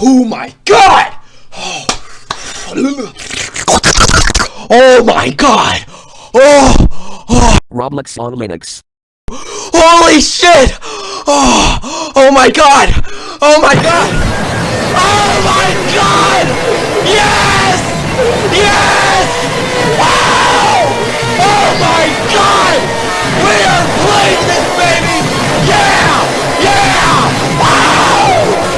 Oh my god! Oh my god! Oh, oh! Roblox on Linux. Holy shit! Oh! Oh my god! Oh my god!